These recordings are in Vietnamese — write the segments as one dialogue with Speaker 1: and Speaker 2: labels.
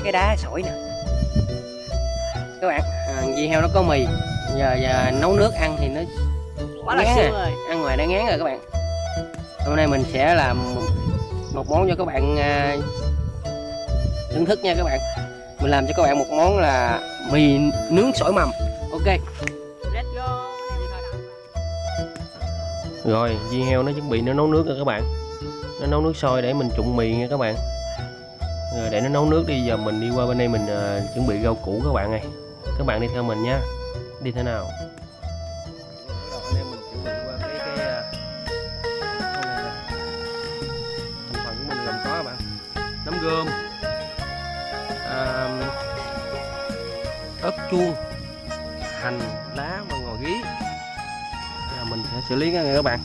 Speaker 1: mấy
Speaker 2: cái đá sỏi nè. Các bạn. À, dì heo nó có mì. Giờ giờ nấu nước ăn thì nó
Speaker 1: quá là
Speaker 2: Ngán
Speaker 1: siêu
Speaker 2: à.
Speaker 1: rồi.
Speaker 2: Ăn ngoài đã ngán rồi các bạn. Hôm nay mình sẽ làm một- một món cho các bạn à, thưởng thức nha các bạn. Mình làm cho các bạn một món là mì nướng sỏi mầm. Ok.
Speaker 1: Let's go.
Speaker 2: Rồi dì heo nó chuẩn bị nó nấu nước rồi các bạn. Nó nấu nước sôi để mình trụng mì nha các bạn rồi để nó nấu nước đi giờ mình đi qua bên đây mình à, chuẩn bị rau củ các bạn ơi. Các bạn đi theo mình nha. Đi thế nào? Cái à, ớt chuông. Hành lá và ngò gí Giờ mình sẽ xử lý này các bạn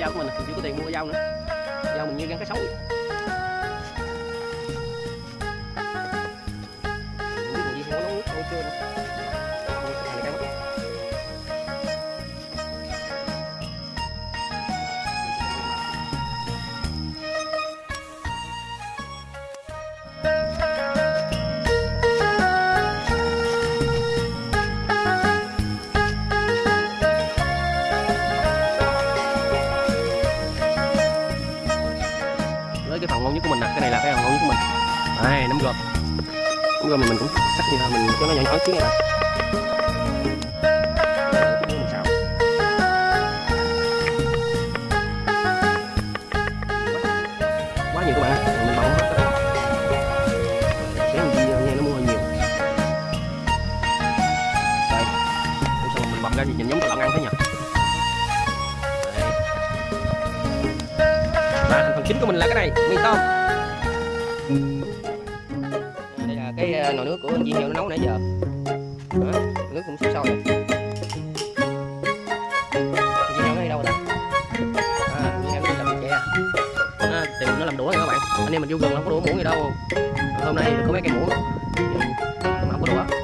Speaker 2: dao của mình mình chưa có tiền mua dao nữa. Dao mình như gắn cái xấu vậy. Mình biết là gì heo nấu nước sôi chưa nữa này là cái phần ngon nhất của mình. Đây nấm gồm. Nấm gồm thì mình cũng cắt như là mình cho nó nhỏ nhỏ xíu này bạn mình xào quá nhiều các bạn mình bỏng hết các bạn xéo làm gì nha nó mua hơi nhiều. Đây. Ủa sao mình bọc ra gì nhìn giống cái lợn ăn thế nhỉ? Đây. và thành phần chính của mình là cái này. Mì tôm cái nồi nước của anh Di Heo nó nấu nãy giờ. Đó, nước cũng sôi sôi. Rồi Di Heo nó đi đâu rồi ta? À, chị Heo nó đi làm tre à, à tìm nó làm đũa nha các bạn. Anh em mình vô gần không có đũa muỗng gì đâu. Hôm nay có mấy cây muỗng. Nhưng mà không có đũa.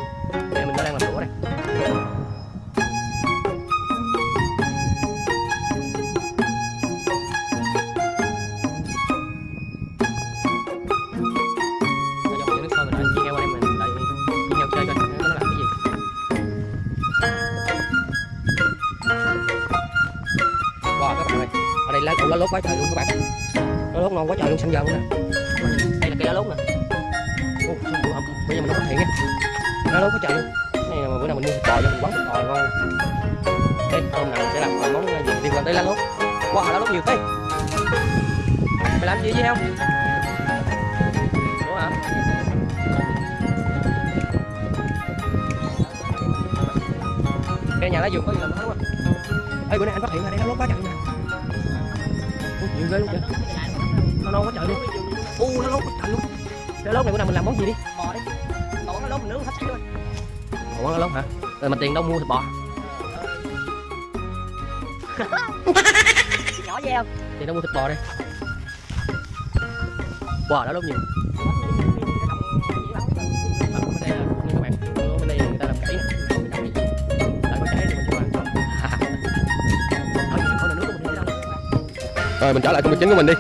Speaker 2: Bò ngon cái hôm nào mình sẽ làm món ờ, gì? Tiên quan tới lá lốt wow lá lốt nhiều thế mày làm gì với không đúng hả? Cái nhà lá dược có gì làm hết quá ê, bữa nay anh phát hiện ra đây lá lốt quá trời nè nhiều ghê luôn kìa. Nó non quá trời luôn. U, nó lốt quá trời luôn. Cái lốt này bữa nào mình làm món gì đi?
Speaker 1: Bò đi. Bò lá lốt mình nướng hấp xí luôn
Speaker 2: ủa lá lốt hả? Rồi mà tiền đâu mua thịt bò
Speaker 1: nhỏ với em
Speaker 2: tiền đâu mua thịt bò đây? Wow đã lốt nhiều. Rồi mình trở lại công việc chính của mình đi.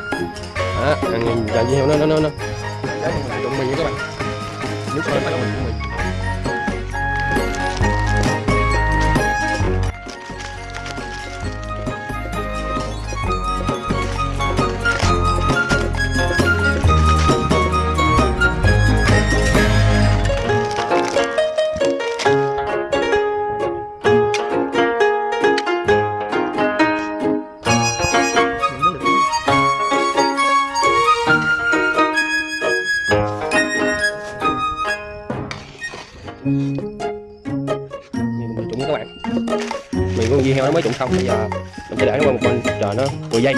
Speaker 2: Đó, ăn dàn heo nó nó nó nó Đấy, mình trụng mì nha các bạn. Nước sôi bắt đầu mình của con mới trụng xong, bây giờ mình sẽ để nó qua một bên, chờ nó 10 giây.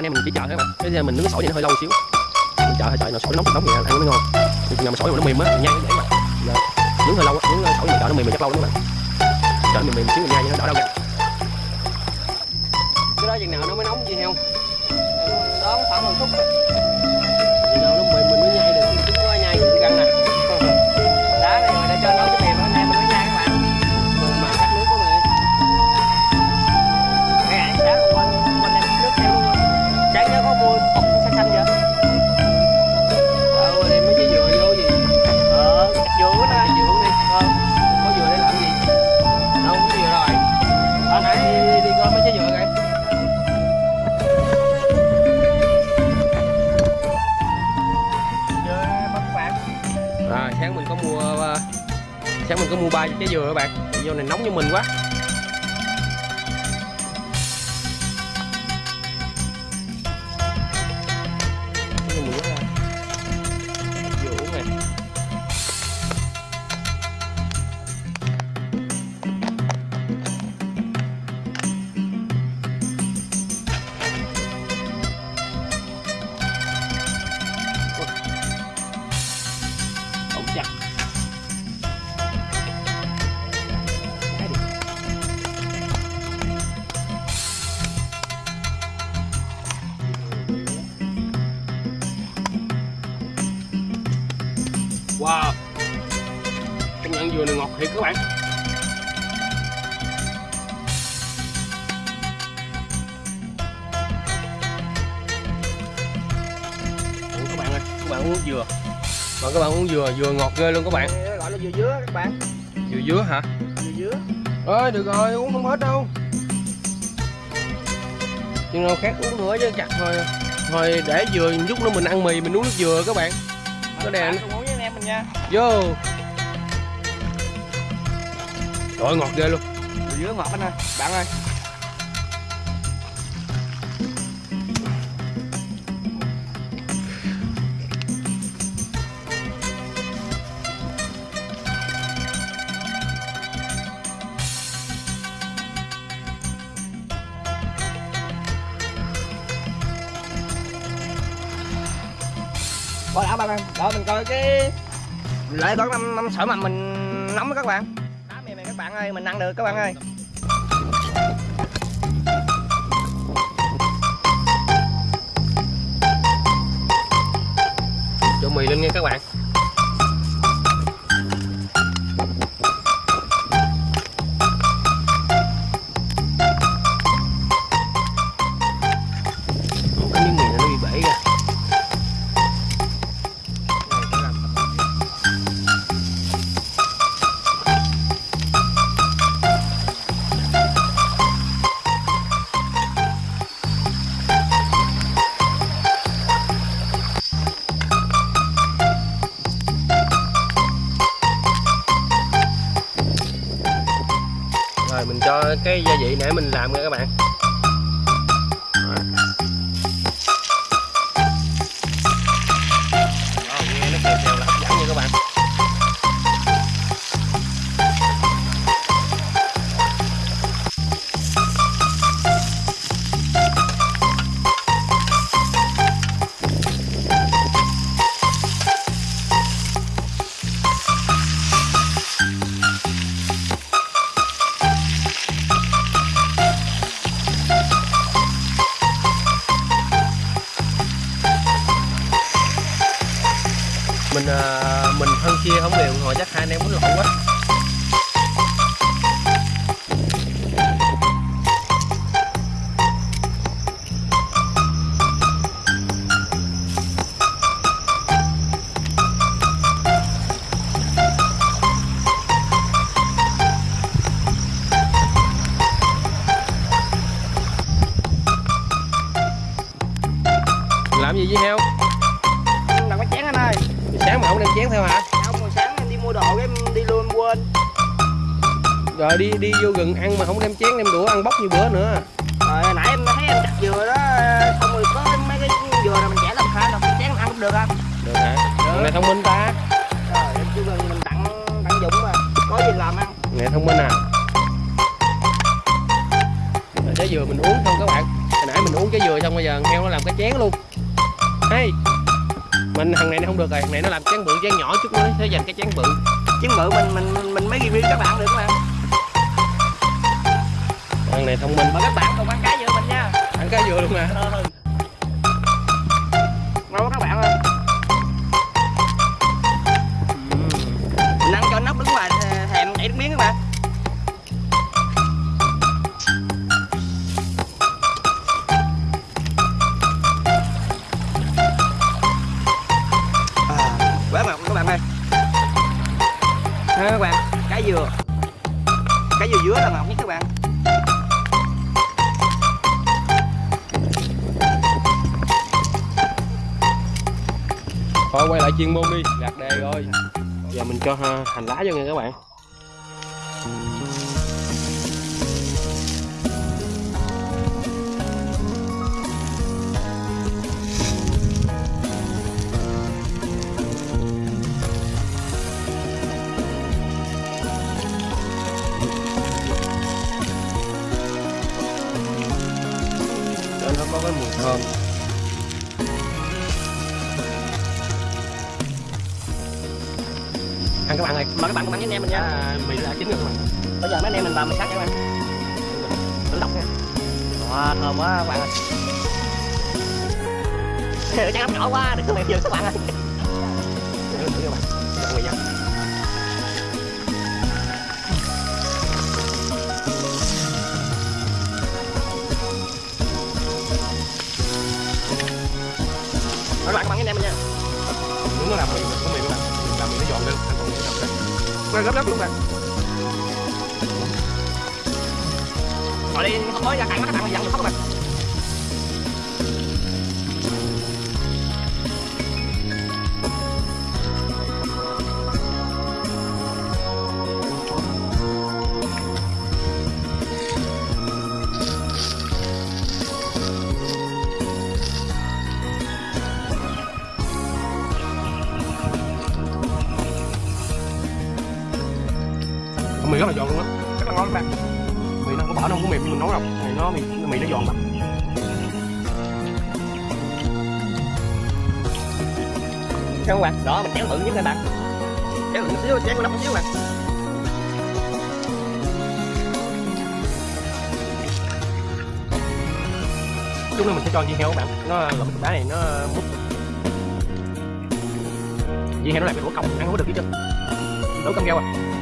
Speaker 2: Anh em mình chỉ chờ các bạn. Bây giờ mình nướng sỏi vậy nó hơi lâu xíu. Mình chờ hơi chờ nó sỏi nóng nóng thì ăn nó mới ngon. Nhưng mà sỏi mà nó mềm á nhai nó dễ mà. Giờ nướng hơi lâu á, nướng sỏi mình chờ nó mềm mình chắc lâu lắm các bạn. Chờ nó mềm mềm xíu mình nhai cho nó đỡ đau gan cái đó chừng nào nó mới nóng gì heo
Speaker 1: đó khoảng một phút
Speaker 2: có dừa để làm gì? Đâu có dừa rồi.
Speaker 1: Ờ
Speaker 2: nãy đi, đi coi mấy trái dừa kìa
Speaker 1: dừa bắp bạn
Speaker 2: à sáng mình có mua ờ, sáng mình có mua ba trái dừa các bạn. Vô này nóng như mình quá. Các bạn Ủa các bạn ơi các bạn uống dừa. Mà các bạn uống dừa dừa ngọt ghê luôn các bạn.
Speaker 1: Gọi là dừa dứa các bạn.
Speaker 2: Dừa dứa hả?
Speaker 1: Dừa dứa.
Speaker 2: Ơi được rồi uống không hết đâu. Chừng nào khác uống nữa chứ chặt thôi. Thôi để dừa chút nữa mình ăn mì mình uống nước dừa các bạn. Có đèn.
Speaker 1: cùng uống với anh em mình nha.
Speaker 2: Vô Trời ơi, ngọt ghê luôn.
Speaker 1: Dừa dứa ngọt anh ơi. Bạn ơi. Coi đã bạn ơi. Đợi mình coi cái lại có năm năm sợi mà mình nóng với các bạn bạn ơi mình ăn được các bạn ơi.
Speaker 2: Cho mì lên nha các bạn. Cái gia vị nãy mình làm nha các bạn. Chia không đều hồi chắc hai anh em muốn lộn quá. Làm gì với heo?
Speaker 1: Làm cái chén anh ơi.
Speaker 2: Sáng mà không đem chén theo hả
Speaker 1: mua đồ cái em đi luôn quên.
Speaker 2: Rồi đi đi vô rừng ăn mà không đem chén đem đũa ăn bốc như bữa nữa.
Speaker 1: Rồi nãy em thấy em chặt dừa đó xong rồi có mấy cái dừa này mình chẻ làm khai làm chén ăn cũng được không?
Speaker 2: Được hả? Thằng này thông minh ta.
Speaker 1: Rồi em kêu gần mình tặng tặng dụng mà có gì làm ăn?
Speaker 2: Này thông minh à. Trái dừa mình uống không các bạn. Hồi nãy mình uống trái dừa xong bây giờ heo nó làm cái chén luôn. Hay mình thằng này nó không được rồi thằng này nó làm chén bự chén nhỏ chút nữa sẽ dành cái chén bự.
Speaker 1: Chén bự mình mình mình, mình mới review các bạn được mà.
Speaker 2: Thằng này thông minh.
Speaker 1: Mà các bạn cùng ăn cá dừa mình nha.
Speaker 2: Ăn cái dừa luôn nè
Speaker 1: ngon
Speaker 2: chuyên môn đi. Gạt đề rồi. Giờ mình cho ờ, hành lá vô nha các bạn. Cho nó có cái mùi thơm. các bạn ơi.
Speaker 1: Mời các bạn cùng ăn với anh em mình nha.
Speaker 2: À, mì là chín rồi các bạn
Speaker 1: bây giờ mấy anh em mình làm mì sát nha các bạn. Tự đọc nha. Wow, thơm quá các bạn ơi. Chắc ăn nhỏ quá đừng có mẹ dừng các bạn ơi.
Speaker 2: Các bạn mời các bạn cùng ăn với em mình nha. Đúng làm mì của mì Quay
Speaker 1: gấp gấp luôn bạn. Rồi đi, không mới ra cạnh các bạn mà dặn được không bạn
Speaker 2: giòn lắm
Speaker 1: Sao không bạn đó mình chéo thử nhất các bạn. Chéo thử một xíu chéo lắm một xíu bạn
Speaker 2: chút nữa mình sẽ cho viên heo các bạn. Nó lộn cái đá này, nó mút. Viên heo nó làm cái đũa cong, ăn không có được chứ chứ đũa cong keo à.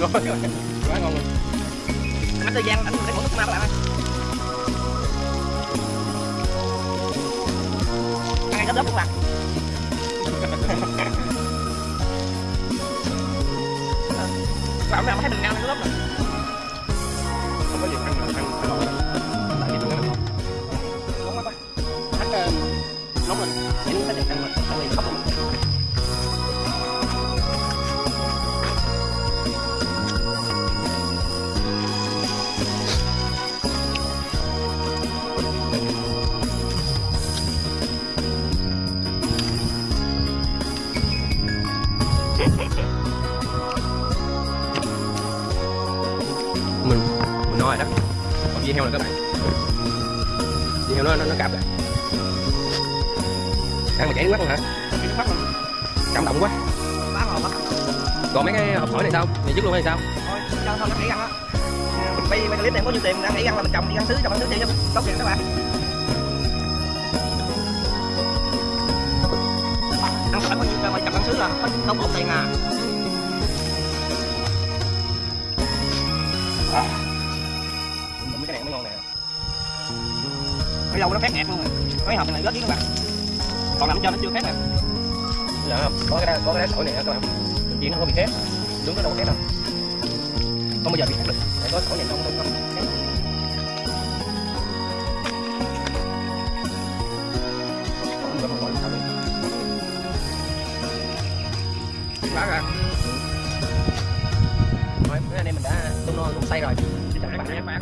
Speaker 2: Ngon quá quá ngon rồi
Speaker 1: anh thời gian anh để một nước ma lại bạn ơi ăn gấp gấp làm bạn bạn nào thấy mình ăn gấp rồi
Speaker 2: không có gì ăn ăn ăn ngon lắm tại vì nó không
Speaker 1: nóng quá quá anh nóng lên để nó để ăn mà ăn lên khóc luôn
Speaker 2: mình heo là các bạn. Dưa heo nó nó, nó cạp rồi ăn mà chảy nước mắt luôn hả?
Speaker 1: Chảy nước mắt luôn.
Speaker 2: cảm động quá.
Speaker 1: Ngon quá
Speaker 2: còn mấy cái hộp tỏi này sao? Này dứt luôn hay sao?
Speaker 1: Thôi cho thôi nó nghỉ ăn á. Bây bây clip này có nhiêu tiền ăn nghỉ ăn là mình trồng đi ăn xứ trồng ăn xứ đi tốt tiền các bạn. Ăn sỏi có nhiêu mà trồng ăn xứ là không một tiền à.
Speaker 2: Mấy cái
Speaker 1: dâu nó khét nghẹt luôn rồi. Mấy hộp này rớt với các bạn còn nằm cho nó chưa khét nè
Speaker 2: không? Có cái có cái đá sỏi này các bạn. Chỉ nó không bị khét nướng nó đâu có khét đâu không bao giờ bị khét được. Để có sỏi này nó không không khét không được
Speaker 1: quá rồi
Speaker 2: mấy anh em mình đã tôi no cũng say rồi. Xin chào các
Speaker 1: bạn